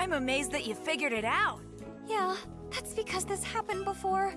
I'm amazed that you figured it out. Yeah, that's because this happened before.